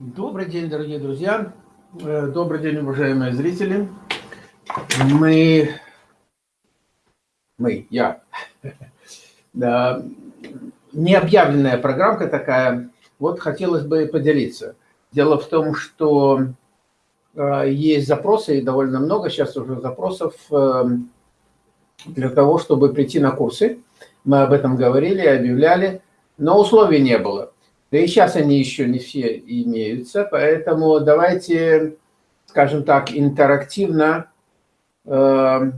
Добрый день, дорогие друзья. Э, добрый день, уважаемые зрители. Мы, мы, я, необъявленная программка такая. Вот хотелось бы поделиться. Дело в том, что э, есть запросы, и довольно много сейчас уже запросов э, для того, чтобы прийти на курсы. Мы об этом говорили, объявляли, но условий не было. Да и сейчас они еще не все имеются, поэтому давайте, скажем так, интерактивно. Э,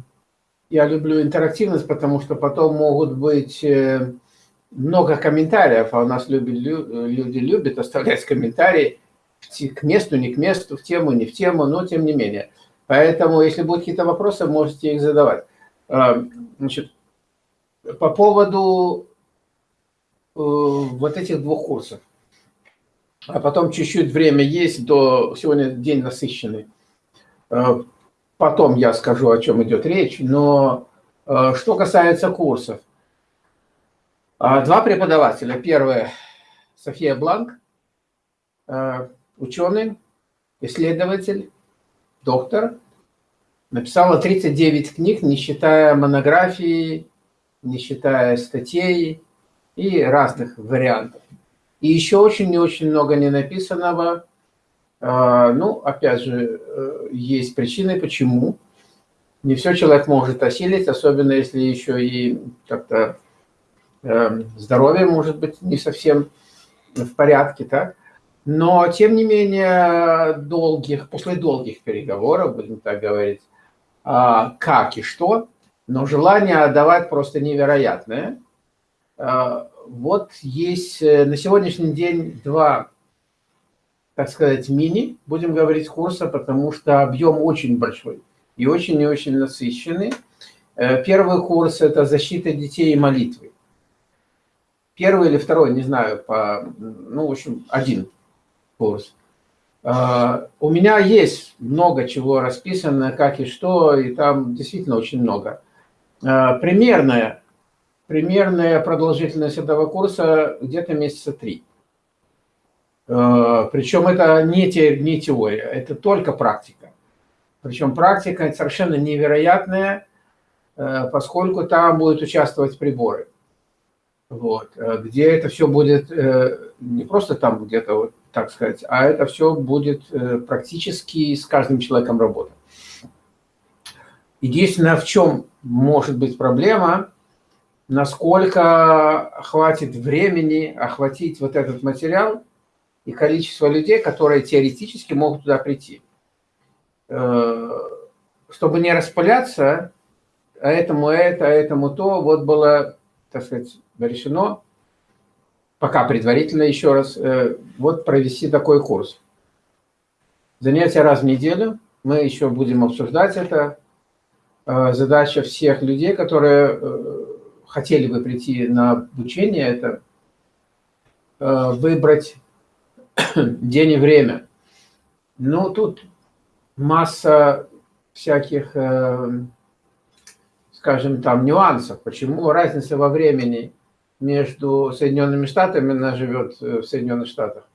я люблю интерактивность, потому что потом могут быть э, много комментариев, а у нас любят, люди любят оставлять комментарии к месту, не к месту, в тему, не в тему, но тем не менее. Поэтому, если будут какие-то вопросы, можете их задавать. Э, значит, по поводу вот этих двух курсов. А потом чуть-чуть время есть, до сегодня день насыщенный. Э, потом я скажу, о чем идет речь. Но э, что касается курсов. Два преподавателя. Первый – София Бланк, ученый, исследователь, доктор. Написала 39 книг, не считая монографии, не считая статей, и разных вариантов. И еще очень и очень много не написанного. А, ну, опять же, э, есть причины, почему. Не все человек может осилить, особенно если еще и как-то э, здоровье может быть не совсем в порядке, так? Но, тем не менее, долгих, после долгих переговоров, будем так говорить, а, как и что, но желание отдавать просто невероятное – а, вот есть э, на сегодняшний день два, так сказать, мини, будем говорить, курса, потому что объем очень большой и очень и очень насыщенный. Э, первый курс – это защита детей и молитвы. Первый или второй, не знаю, по, ну, в общем, один курс. А, у меня есть много чего расписано, как и что, и там действительно очень много. Примерная примерная продолжительность этого курса где-то месяца три. Э, Причем это не, те, не теория, это только практика. Причем практика совершенно невероятная, э, поскольку там будут участвовать приборы. Вот, э, где это все будет не просто там где-то, вот, так сказать, а это все будет практически с каждым человеком работать. Единственное, в чем может быть проблема, насколько хватит времени охватить вот этот материал и количество людей, которые теоретически могут туда прийти. Э, чтобы не распыляться, а этому это, а этому то, вот было, так сказать, решено, пока предварительно еще раз, э, вот провести такой курс. Занятия раз в неделю, мы еще будем обсуждать это. Э, задача всех людей, которые хотели бы прийти на обучение, это э, выбрать день и время. Ну, тут масса всяких, э, скажем, там нюансов. Почему разница во времени между Соединенными Штатами, она живет э, в Соединенных Штатах,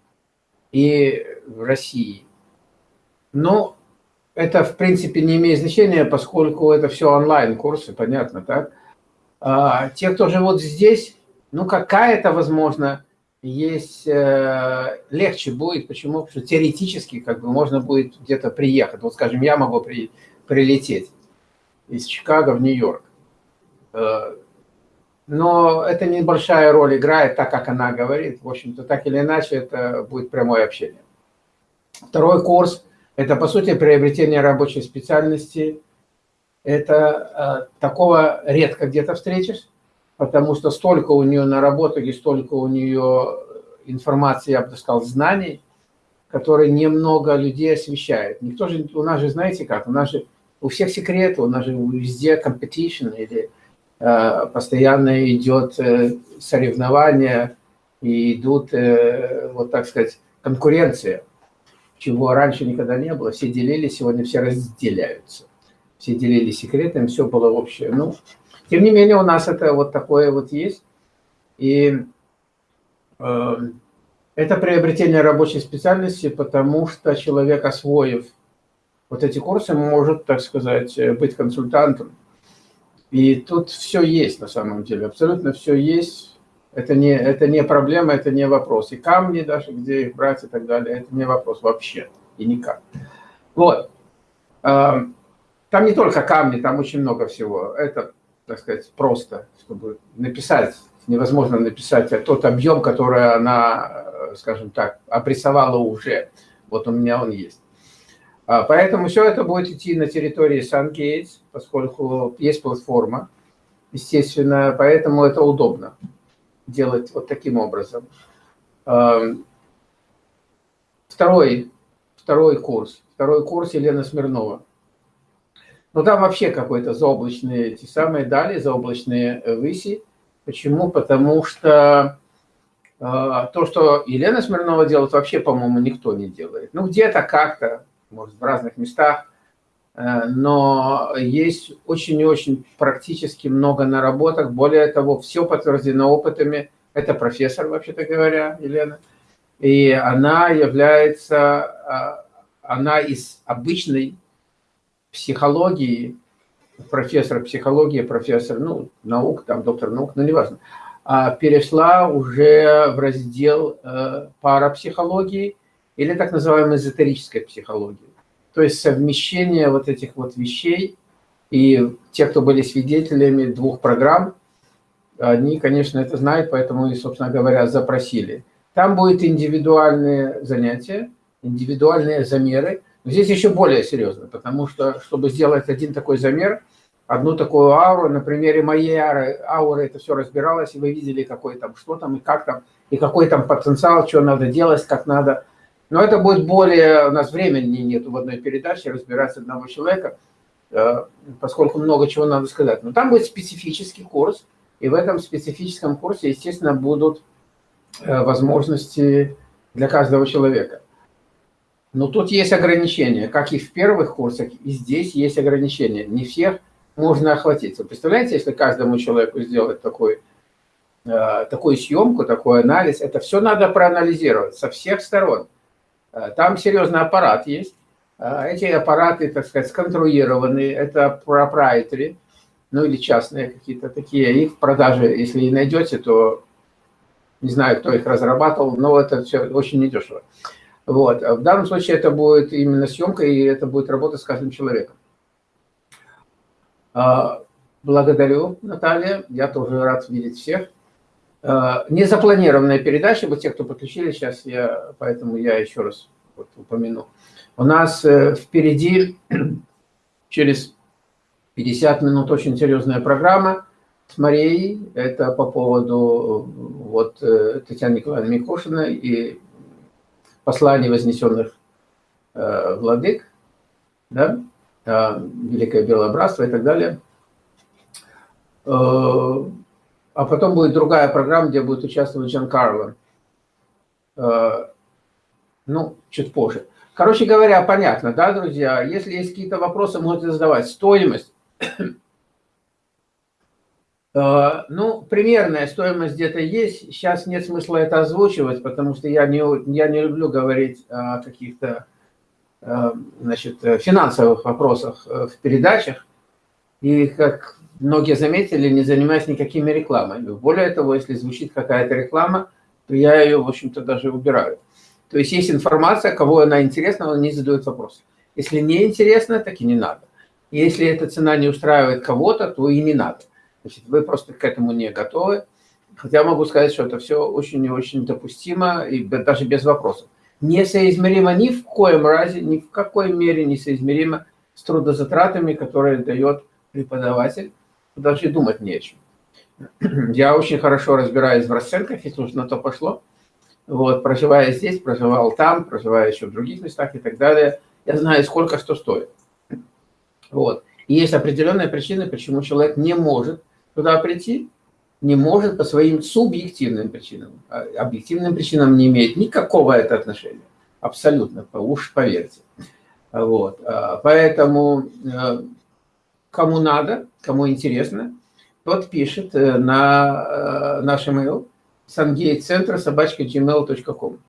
и в России. Но это, в принципе, не имеет значения, поскольку это все онлайн-курсы, понятно, так? А, те, кто живут здесь, ну, какая-то, возможно, есть, э, легче будет. Почему? Потому что теоретически как бы можно будет где-то приехать. Вот, скажем, я могу при, прилететь из Чикаго в Нью-Йорк. Э, но это небольшая роль играет, так как она говорит. В общем-то, так или иначе, это будет прямое общение. Второй курс – это, по сути, приобретение рабочей специальности это э, такого редко где-то встретишь, потому что столько у нее наработок и столько у нее информации, я бы сказал, знаний, которые немного людей освещает. Никто же, у нас же, знаете как, у нас же у всех секреты, у нас же везде competition, или э, постоянно идет э, соревнование, и идут, э, вот так сказать, конкуренция, чего раньше никогда не было. Все делились, сегодня все разделяются все делились секретами, все было общее. Ну, тем не менее, у нас это вот такое вот есть. И э, Это приобретение рабочей специальности, потому что человек, освоив вот эти курсы, может, так сказать, быть консультантом. И тут все есть на самом деле, абсолютно все есть. Это не, это не проблема, это не вопрос. И камни даже, где их брать и так далее, это не вопрос вообще и никак. Вот. Там не только камни, там очень много всего. Это, так сказать, просто, чтобы написать, невозможно написать тот объем, который она скажем так, обрисовала уже. Вот у меня он есть. А, поэтому все это будет идти на территории SunGates, поскольку есть платформа, естественно, поэтому это удобно делать вот таким образом. А, второй, второй курс. Второй курс Елена Смирнова. Ну, там вообще какой-то заоблачные, эти самые дали, заоблачные выси. Почему? Потому что а, то, что Елена Смирнова делает, вообще, по-моему, никто не делает. Ну, где-то как-то, может, в разных местах, э, но есть очень и очень практически много наработок. Более того, все подтверждено опытами. Это профессор, вообще-то говоря, Елена. И она является, а, она из обычной психологии, профессор психологии, профессор, ну, наук, там, доктор наук, ну, неважно, а, перешла уже в раздел э, парапсихологии или так называемой эзотерической психологии. То есть совмещение вот этих вот вещей. И те, кто были свидетелями двух программ, они, конечно, это знают, поэтому и, собственно говоря, запросили. Там будет индивидуальные занятия, индивидуальные замеры. Здесь еще более серьезно, потому что, чтобы сделать один такой замер – одну такую ауру. На примере моей ауры, ауры это все разбиралось, и вы видели, какой там, что там, и как там, и какой там потенциал, что надо делать, как надо. Но это будет более, у нас времени нет в одной передаче разбираться одного человека, э, поскольку много чего надо сказать. Но там будет специфический курс, и в этом специфическом курсе, естественно, будут э, возможности для каждого человека. Но тут есть ограничения, как и в первых курсах, и здесь есть ограничения. Не всех можно охватить. Вы представляете, если каждому человеку сделать такой, э, такую съемку, такой анализ, это все надо проанализировать со всех сторон. Э, там серьезный аппарат есть. Э, эти аппараты, так сказать, сконструированы, это proprietary, ну или частные какие-то такие. Их в продаже, если и найдете, то не знаю, кто их разрабатывал, но это все очень недешево. Вот. В данном случае это будет именно съемка, и это будет работа с каждым человеком. А, благодарю, Наталья. Я тоже рад видеть всех. А, незапланированная передача, вот те, кто подключили сейчас, я, поэтому я еще раз вот упомяну. У нас э, впереди через 50 минут очень серьезная программа с Марией. Это по поводу вот, э, Татьяны Николаевны Микошиной и посланий вознесенных э, владык. Да? А, Великое Белое Братство и так далее. Э, а потом будет другая программа, где будет участвовать Джан Карло. Э, ну, чуть позже. Короче говоря, понятно, да, друзья? Если есть какие-то вопросы, можете задавать. Стоимость. Э, ну, примерная стоимость где-то есть. Сейчас нет смысла это озвучивать, потому что я не, я не люблю говорить о каких-то Э, значит, э, финансовых вопросах в передачах. И, как многие заметили, не занимаюсь никакими рекламами. Более того, если звучит какая-то реклама, то я ее, в общем-то, даже убираю. То есть есть информация, кого она интересна, он не задает вопрос. Если не интересно, так и не надо. Если эта цена не устраивает кого-то, то и не надо. Значит, вы просто к этому не готовы. Хотя могу сказать, что это все очень и очень допустимо, и даже без вопросов несоизмеримо ни в коем разе, ни в какой мере несоизмеримо с трудозатратами, которые дает преподаватель. Даже думать не о чем. Я очень хорошо разбираюсь в расценках, если уж на то пошло. Вот, проживая здесь, проживал там, проживая еще в других местах и так далее, я знаю, сколько что стоит. Вот. И есть определенные причины, почему человек не может туда прийти, не может по своим субъективным причинам. А объективным причинам не имеет никакого это отношения. Абсолютно, уж поверьте. Вот. А, поэтому э, кому надо, кому интересно, тот пишет э, на э, наш email, сангейтцентра собачка gmail.com.